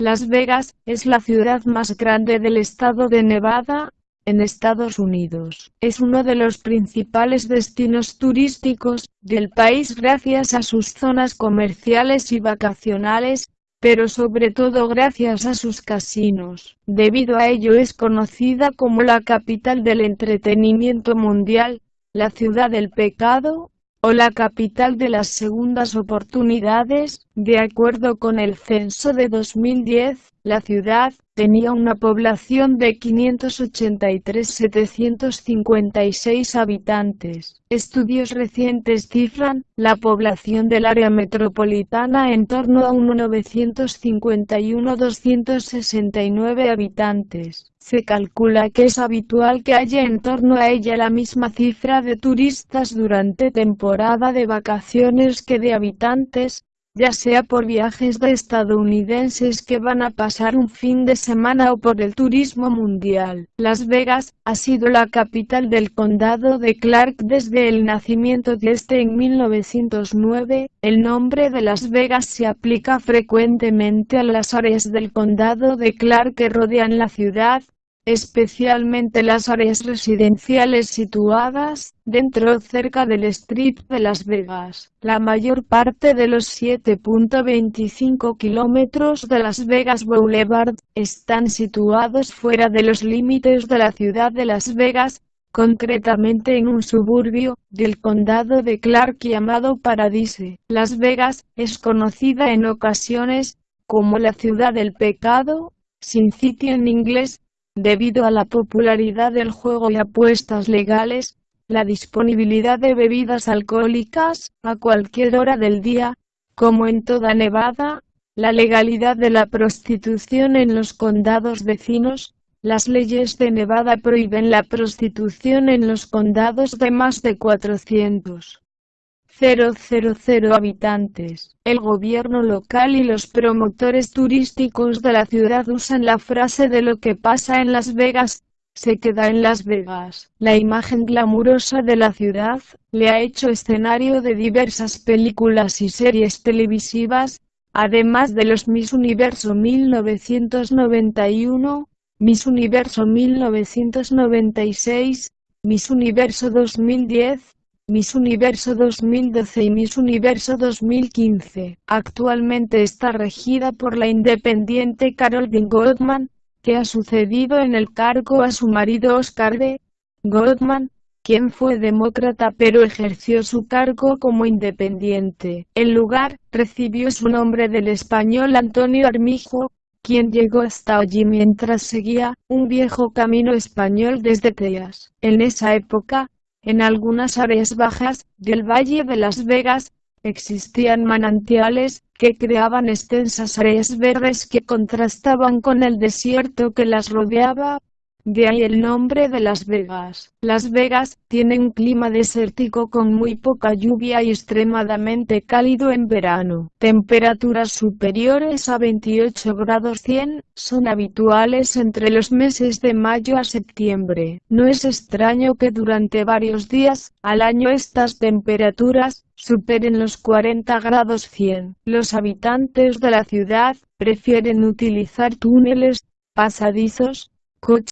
Las Vegas es la ciudad más grande del estado de Nevada, en Estados Unidos. Es uno de los principales destinos turísticos del país gracias a sus zonas comerciales y vacacionales, pero sobre todo gracias a sus casinos. Debido a ello es conocida como la capital del entretenimiento mundial, la ciudad del pecado, o la capital de las segundas oportunidades, de acuerdo con el censo de 2010, la ciudad tenía una población de 583.756 habitantes. Estudios recientes cifran la población del área metropolitana en torno a 1.951.269 habitantes. Se calcula que es habitual que haya en torno a ella la misma cifra de turistas durante temporada de vacaciones que de habitantes, ya sea por viajes de estadounidenses que van a pasar un fin de semana o por el turismo mundial. Las Vegas ha sido la capital del condado de Clark desde el nacimiento de este en 1909. El nombre de Las Vegas se aplica frecuentemente a las áreas del condado de Clark que rodean la ciudad, especialmente las áreas residenciales situadas dentro o cerca del Strip de Las Vegas. La mayor parte de los 7.25 kilómetros de Las Vegas Boulevard están situados fuera de los límites de la ciudad de Las Vegas, concretamente en un suburbio del condado de Clark llamado Paradise. Las Vegas es conocida en ocasiones como la ciudad del pecado, sin sitio en inglés, Debido a la popularidad del juego y apuestas legales, la disponibilidad de bebidas alcohólicas, a cualquier hora del día, como en toda Nevada, la legalidad de la prostitución en los condados vecinos, las leyes de Nevada prohíben la prostitución en los condados de más de 400. 000 habitantes. El gobierno local y los promotores turísticos de la ciudad usan la frase de lo que pasa en Las Vegas, se queda en Las Vegas. La imagen glamurosa de la ciudad, le ha hecho escenario de diversas películas y series televisivas, además de los Miss Universo 1991, Miss Universo 1996, Miss Universo 2010, Miss Universo 2012 y Miss Universo 2015. Actualmente está regida por la independiente Carol Dean Goldman, que ha sucedido en el cargo a su marido Oscar D. Goldman, quien fue demócrata pero ejerció su cargo como independiente. El lugar recibió su nombre del español Antonio Armijo, quien llegó hasta allí mientras seguía un viejo camino español desde Teas. En esa época, en algunas áreas bajas del Valle de Las Vegas, existían manantiales, que creaban extensas áreas verdes que contrastaban con el desierto que las rodeaba, de ahí el nombre de Las Vegas. Las Vegas tiene un clima desértico con muy poca lluvia y extremadamente cálido en verano. Temperaturas superiores a 28 grados 100 son habituales entre los meses de mayo a septiembre. No es extraño que durante varios días al año estas temperaturas superen los 40 grados 100. Los habitantes de la ciudad prefieren utilizar túneles, pasadizos, coches